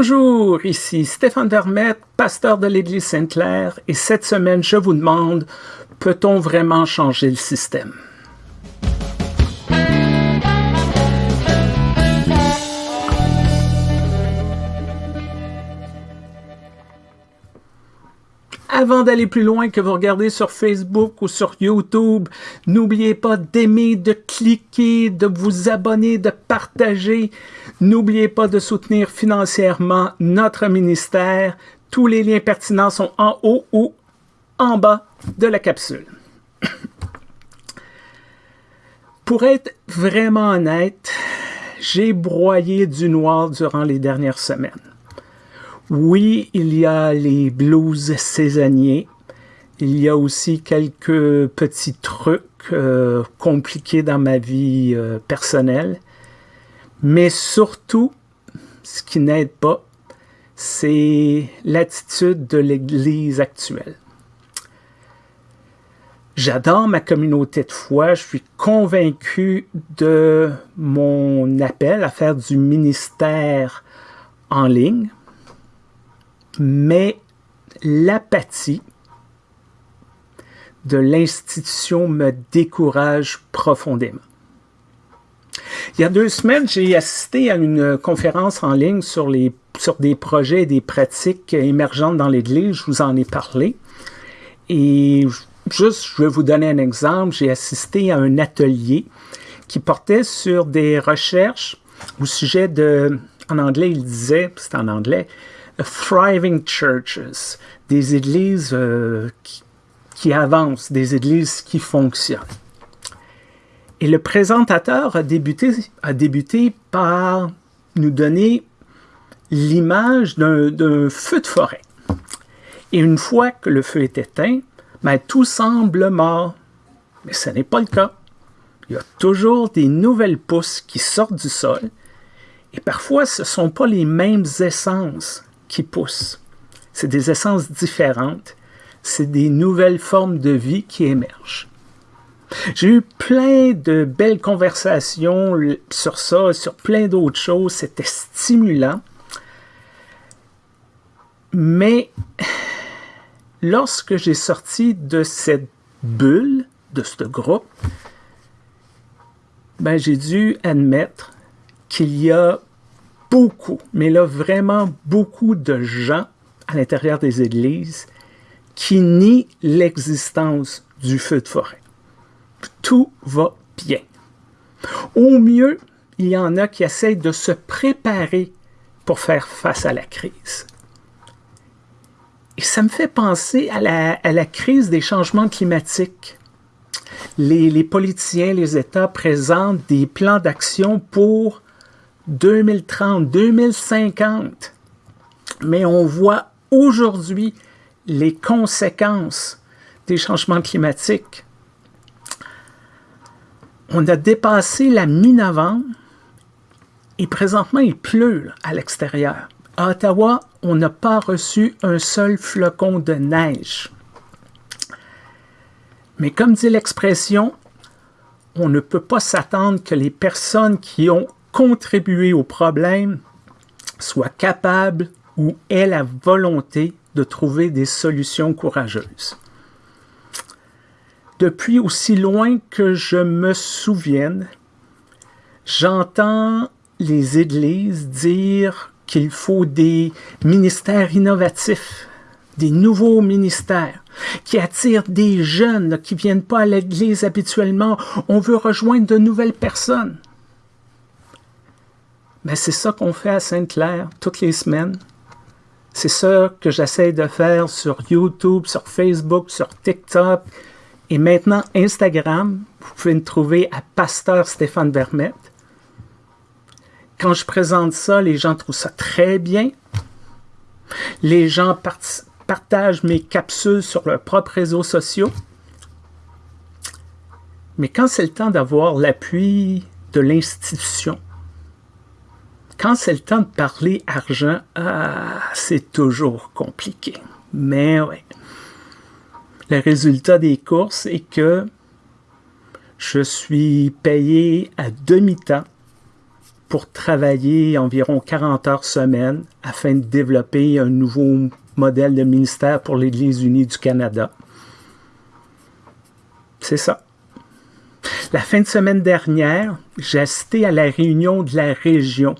Bonjour, ici Stéphane Vermette, pasteur de l'Église Sainte-Claire, et cette semaine, je vous demande, peut-on vraiment changer le système? Avant d'aller plus loin que vous regardez sur Facebook ou sur YouTube, n'oubliez pas d'aimer, de cliquer, de vous abonner, de partager. N'oubliez pas de soutenir financièrement notre ministère. Tous les liens pertinents sont en haut ou en bas de la capsule. Pour être vraiment honnête, j'ai broyé du noir durant les dernières semaines. Oui, il y a les blues saisonniers. Il y a aussi quelques petits trucs euh, compliqués dans ma vie euh, personnelle. Mais surtout, ce qui n'aide pas, c'est l'attitude de l'Église actuelle. J'adore ma communauté de foi, je suis convaincu de mon appel à faire du ministère en ligne mais l'apathie de l'institution me décourage profondément. Il y a deux semaines, j'ai assisté à une conférence en ligne sur, les, sur des projets et des pratiques émergentes dans l'Église. Je vous en ai parlé. Et juste, je vais vous donner un exemple. J'ai assisté à un atelier qui portait sur des recherches au sujet de, en anglais, il disait, c'est en anglais, thriving churches, des églises euh, qui, avancent, des églises qui fonctionnent. Et le présentateur a débuté, a débuté par nous donner l'image d'un feu de forêt. Et une fois que le feu est éteint, ben, tout semble mort. Mais ce n'est pas le cas. Il y a toujours des nouvelles pousses qui sortent du sol. Et parfois, ce ne sont pas les mêmes essences qui poussent. C'est des essences différentes. C'est des nouvelles formes de vie qui émergent. J'ai eu plein de belles conversations sur ça, sur plein d'autres choses. C'était stimulant. Mais lorsque j'ai sorti de cette bulle, de ce groupe, ben, j'ai dû admettre qu'il y a beaucoup, mais là vraiment beaucoup de gens à l'intérieur des églises qui nient l'existence du feu de forêt. Tout va bien. Au mieux, il y en a qui essayent de se préparer pour faire face à la crise. Et ça me fait penser à la, crise des changements climatiques. Les, les politiciens, les États présentent des plans d'action pour 2030, 2050. Mais on voit aujourd'hui les conséquences des changements climatiques. On a dépassé la mi-novembre et présentement il pleut à l'extérieur. À Ottawa, on n'a pas reçu un seul flocon de neige. Mais comme dit l'expression, on ne peut pas s'attendre que les personnes qui ont contribuer au problème soit capable ou ait la volonté de trouver des solutions courageuses. Depuis aussi loin que je me souvienne, j'entends les églises dire qu'il faut des ministères innovatifs, des nouveaux ministères qui attirent des jeunes qui ne viennent pas à l'église habituellement. On veut rejoindre de nouvelles personnes. C'est ça qu'on fait à Sainte-Claire toutes les semaines. C'est ça que j'essaie de faire sur YouTube, sur Facebook, sur TikTok et maintenant Instagram. Vous pouvez me trouver à Pasteur Stéphane Vermette. Quand je présente ça, les gens trouvent ça très bien. Les gens partagent mes capsules sur leurs propres réseaux sociaux. Mais quand c'est le temps d'avoir l'appui de l'institution, quand c'est le temps de parler argent, ah, c'est toujours compliqué. Mais oui. Le résultat des courses est que je suis payé à demi-temps pour travailler environ 40 heures semaine afin de développer un nouveau modèle de ministère pour l'Église unie du Canada. C'est ça. La fin de semaine dernière, j'ai assisté à la réunion de la région,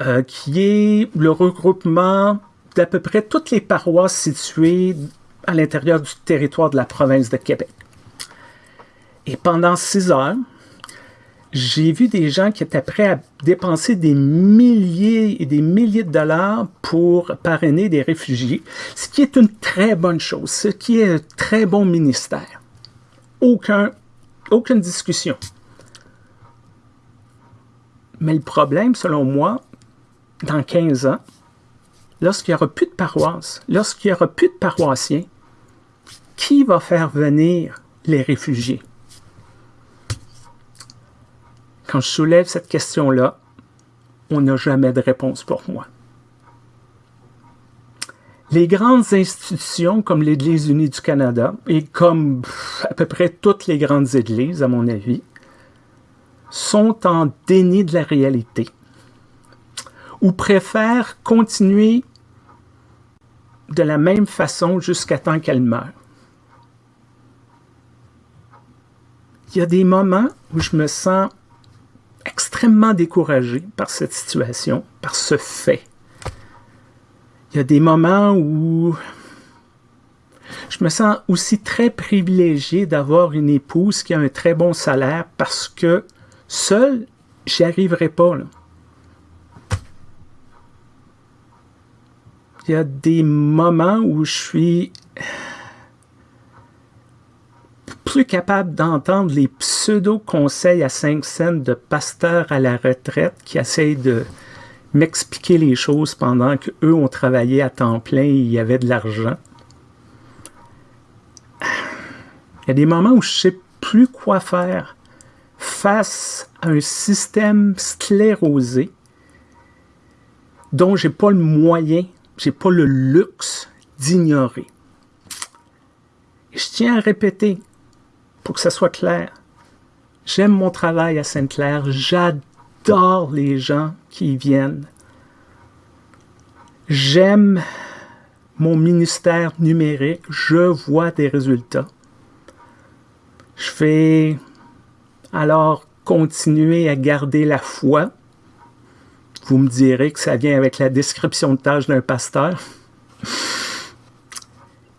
euh, qui est le regroupement d'à peu près toutes les paroisses situées à l'intérieur du territoire de la province de Québec. Et pendant six heures, j'ai vu des gens qui étaient prêts à dépenser des milliers et des milliers de dollars pour parrainer des réfugiés, ce qui est une très bonne chose, ce qui est un très bon ministère. Aucun, aucune discussion. Mais le problème, selon moi, dans 15 ans, lorsqu'il n'y aura plus de paroisse, lorsqu'il n'y aura plus de paroissiens, qui va faire venir les réfugiés? Quand je soulève cette question-là, on n'a jamais de réponse pour moi. Les grandes institutions comme l'Église unie du Canada et comme à peu près toutes les grandes églises, à mon avis, sont en déni de la réalité ou préfèrent continuer de la même façon jusqu'à temps qu'elles meurent. Il y a des moments où je me sens extrêmement découragé par cette situation, par ce fait. Il y a des moments où je me sens aussi très privilégié d'avoir une épouse qui a un très bon salaire parce que seul, j'y arriverai pas. Il y a des moments où je suis plus capable d'entendre les pseudo-conseils à 5 cents de pasteurs à la retraite qui essayent de m'expliquer les choses pendant qu'eux ont travaillé à temps plein et il y avait de l'argent. Il y a des moments où je ne sais plus quoi faire face à un système sclérosé dont j'ai pas le moyen, j'ai pas le luxe d'ignorer. Je tiens à répéter, pour que ça soit clair. J'aime mon travail à Sainte-Claire. J'adore les gens qui viennent. J'aime mon ministère numérique. Je vois des résultats. Je vais alors continuer à garder la foi. Vous me direz que ça vient avec la description de tâche d'un pasteur.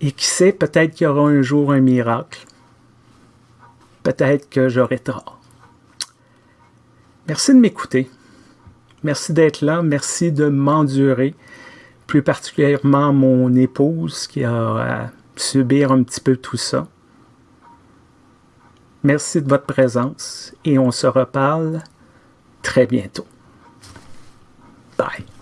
Et qui sait, peut-être qu'il y aura un jour un miracle peut-être que j'aurai tort. Merci de m'écouter. Merci d'être là. Merci de m'endurer. Plus particulièrement mon épouse qui a à subir un petit peu tout ça. Merci de votre présence et on se reparle très bientôt. Bye.